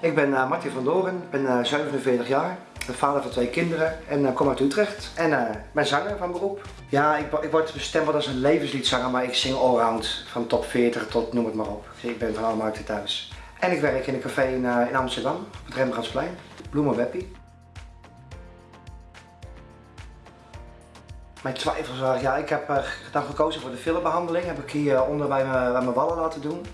Ik ben uh, van Doren, ik ben uh, 47 jaar, ben vader van twee kinderen en uh, kom uit Utrecht. En ben zanger van beroep. Ja, ik, ik word bestempeld als een levensliedzanger, maar ik zing allround. Van top 40 tot noem het maar op. Ik ben van alle markten thuis. En ik werk in een café in, in Amsterdam, op het Rembrandtsplein, Bloemenweppie. Mijn twijfels waren, ja, ik heb dan gekozen voor de filmbehandeling. Heb ik hier onder bij, me, bij mijn wallen laten doen.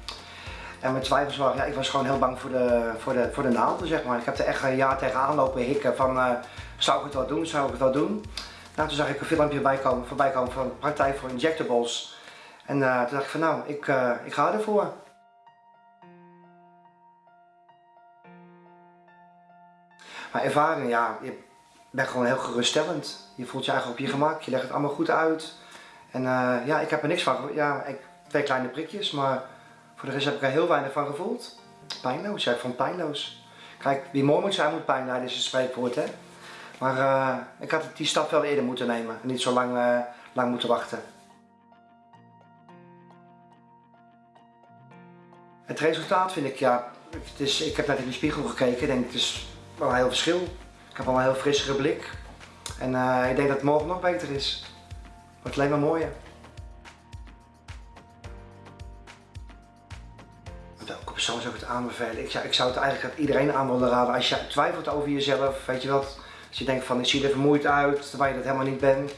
En mijn twijfels waren, ja, ik was gewoon heel bang voor de, voor de, voor de naalden, zeg maar. Ik heb er echt een jaar tegenaan lopen hikken van, uh, zou ik het wel doen, zou ik het wel doen? Nou, toen zag ik een filmpje bij komen, voorbij komen van een partij voor injectables. En uh, toen dacht ik van, nou, ik, uh, ik ga ervoor. Maar ervaring, ja, je bent gewoon heel geruststellend. Je voelt je eigenlijk op je gemak, je legt het allemaal goed uit. En ja, ik heb er niks van, ja, ik, twee kleine prikjes, maar voor de rest heb ik er heel weinig van gevoeld. Pijnloos, ik vond pijnloos. Kijk, wie mooi moet zijn moet pijn lijden, is een spreekwoord, hè. Maar uh, ik had die stap wel eerder moeten nemen en niet zo lang, uh, lang moeten wachten. Het resultaat vind ik, ja, het is, ik heb net in de spiegel gekeken en denk het is wel een heel verschil. Ik heb al een heel frissere blik en uh, ik denk dat het morgen nog beter is. Het wordt alleen maar mooier. Persoon zou ik het aanbevelen? Ik zou, ik zou het eigenlijk aan iedereen aan willen raden. Als je twijfelt over jezelf, weet je wat? Als je denkt van ik zie er vermoeid uit, terwijl je dat helemaal niet bent.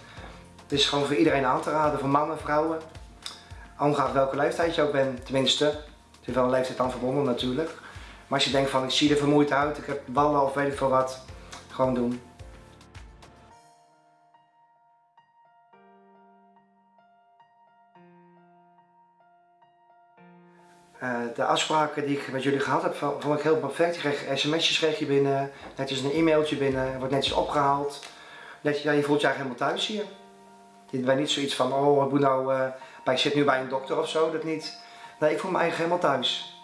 Het is gewoon voor iedereen aan te raden, voor mannen, vrouwen. Ongeacht welke leeftijd je ook bent, tenminste. Het is wel een leeftijd aan verbonden natuurlijk. Maar als je denkt van ik zie er vermoeid uit, ik heb ballen of weet ik veel wat, gewoon doen. Uh, de afspraken die ik met jullie gehad heb, vond ik heel perfect. Je kreeg sms'jes kreeg je binnen, netjes een e-mailtje binnen, wordt netjes opgehaald. Net, ja, je voelt je eigenlijk helemaal thuis hier. Je bent niet zoiets van, oh nou, uh, ik zit nu bij een dokter of zo, dat niet. Nee, ik voel me eigenlijk helemaal thuis.